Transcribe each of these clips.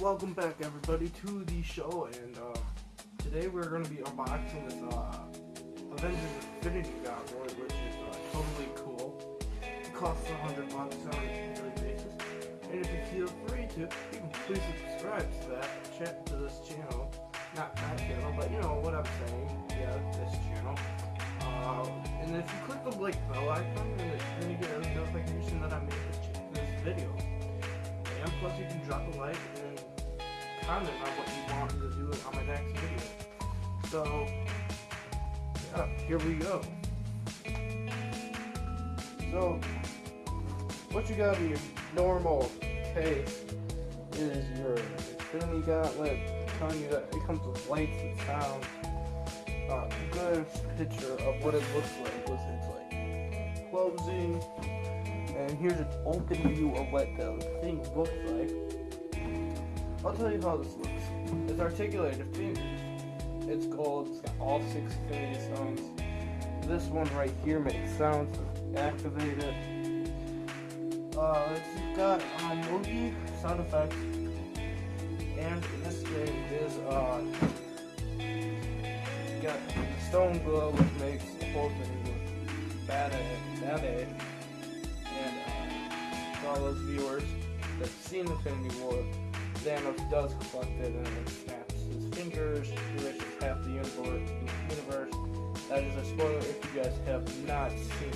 welcome back everybody to the show and uh, today we're going to be unboxing this uh, Avengers Infinity Gauntlet which is uh, totally cool. It costs a hundred bucks on a daily basis and if you feel free to, you can please subscribe to that ch- to this channel. Not that channel, but you know what I'm saying. Yeah, this channel. Uh, and if you click the like bell icon, then you get a notification that I made this, this video. And plus you can drop a like and comment on what you want me to do on my next video. So, yeah, here we go. So, what you got in your normal case is your Infinity Gauntlet telling you that it comes with lights and sound. Uh, good picture of what it looks like with its like closing. And here's an open view of what the thing looks like. I'll tell you how this looks. It's articulated fingers. It's gold. It's got all six Infinity Stones. This one right here makes sounds. Activate it. Uh, it's got um, movie sound effects, and this thing is uh, got stone glow, which makes the whole thing look bad bad And uh, for all those viewers that've seen Infinity War, Thanos does collect it and snaps his fingers, erasures half the universe. universe. That is a spoiler if you guys have not seen.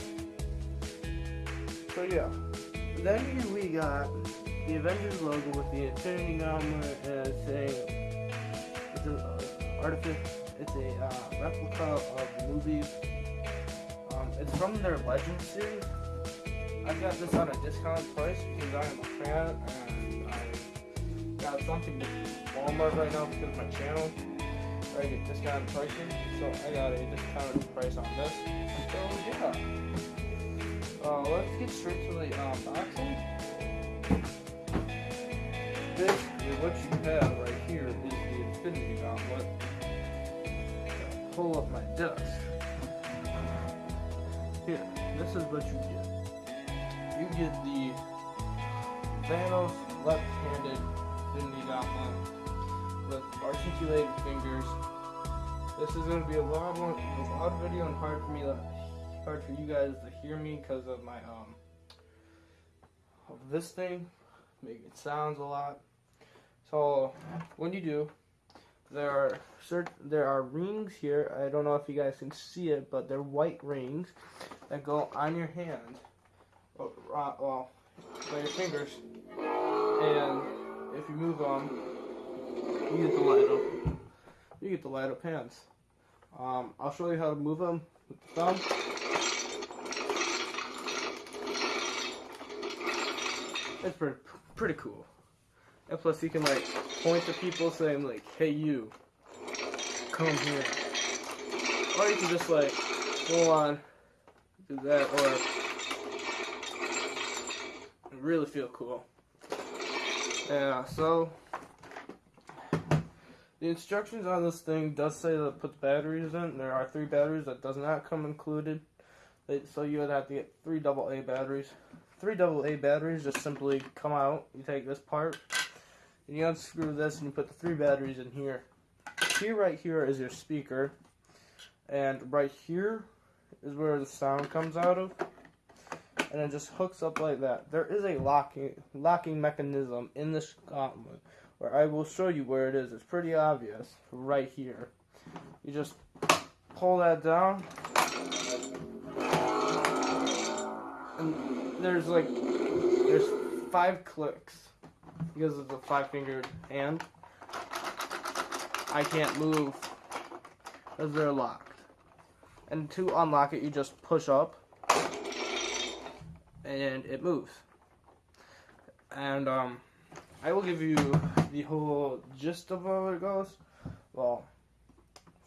it. So yeah. Then we got the Avengers logo with the Infinity Gauntlet saying it's an uh, artific- it's a uh, replica of the movies. Um, it's from their Legends series. I got this on a discount price because I am a fan and I got something with Walmart right now because of my channel. I get discounted pricing, so I got a discounted price on this. So yeah. Uh, let's get straight to the unboxing. Basically, what you have right here is the Infinity Gauntlet. Pull up my desk. Here, this is what you get. You get the Thanos left-handed Infinity Gauntlet with articulated fingers. This is going to be a loud one, a loud video and hard for me to hard for you guys to hear me because of my um of this thing making sounds a lot. So when you do, there are certain there are rings here. I don't know if you guys can see it, but they're white rings that go on your hand, uh, well by your fingers, and if you move them, you get the light up. You get the light up hands. Um, I'll show you how to move them with the thumb. It's pretty, pretty cool. And plus, you can like point to people saying like, "Hey, you, come here," or you can just like go on, do that, or really feel cool. Yeah. So the instructions on this thing does say to put batteries in. There are three batteries that does not come included. So you would have to get three double A batteries three AA batteries just simply come out. You take this part, and you unscrew this, and you put the three batteries in here. Here, right here, is your speaker, and right here is where the sound comes out of, and it just hooks up like that. There is a locking locking mechanism in this gauntlet, where I will show you where it is. It's pretty obvious, right here. You just pull that down, and there's like there's five clicks because of the five fingered hand. I can't move because they're locked. And to unlock it, you just push up and it moves. And um, I will give you the whole gist of how it goes. Well,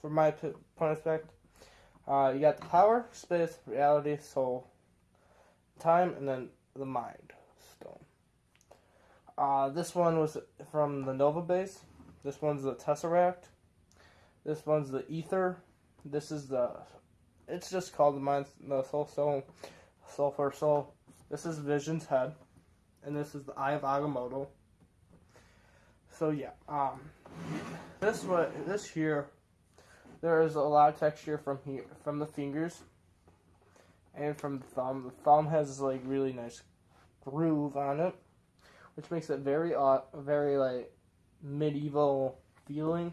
from my point of respect, uh, you got the power, space, reality, soul, time, and then the Mind Stone. Uh, this one was from the Nova base. This one's the Tesseract. This one's the Aether. This is the. It's just called the Mind, the Soul Stone, Soul for Soul. This is Vision's head, and this is the Eye of Agamotto. So yeah, um, this what this here, there is a lot of texture from here from the fingers, and from the thumb. The thumb has like really nice groove on it, which makes it very uh, very like medieval feeling.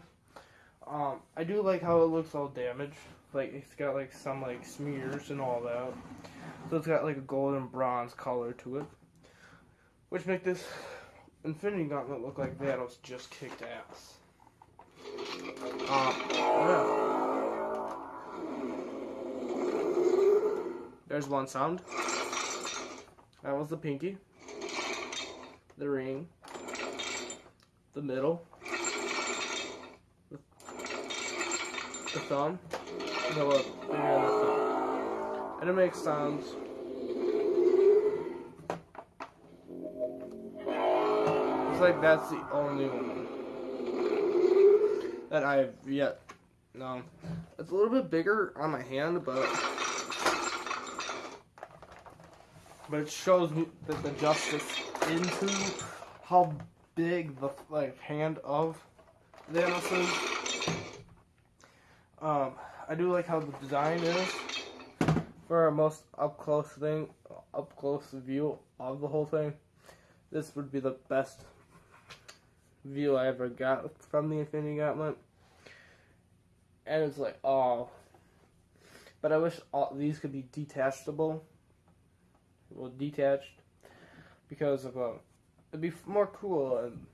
Um, I do like how it looks all damaged. Like it's got like some like smears and all that. So it's got like a golden bronze color to it, which make this Infinity Gauntlet look like Thanos just kicked ass. Um, yeah. There's one sound. That was the pinky, the ring, the middle, the thumb, the look, the. And it makes sounds. It's like that's the only one that I've yet known. It's a little bit bigger on my hand, but but it shows that the justice into how big the like hand of Thanos is. Um, I do like how the design is for a most up close thing, up close view of the whole thing. This would be the best view I ever got from the Infinity Gauntlet. And it's like, oh. But I wish all these could be detachable well detached because of uh, it'd be more cool and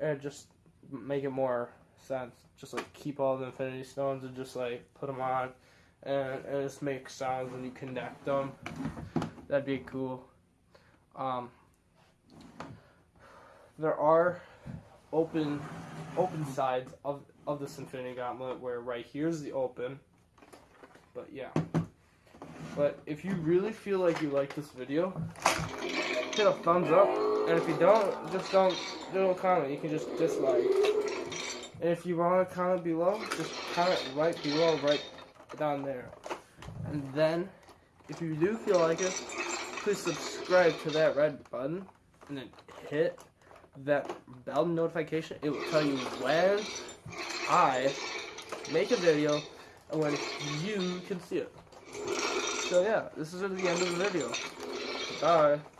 and just make it more sense. Just like keep all the Infinity Stones and just like put them on and, and just make sounds when you connect them. That'd be cool. Um, there are open open sides of of this Infinity Gauntlet where right here's the open. But yeah. But if you really feel like you like this video, hit a thumbs up. And if you don't, just don't don't comment. You can just dislike. And if you want to comment below, just comment right below, right down there. And then, if you do feel like it, please subscribe to that red button and then hit that bell notification. It will tell you when I make a video and when you can see it. So yeah, this is at the end of the video. Bye.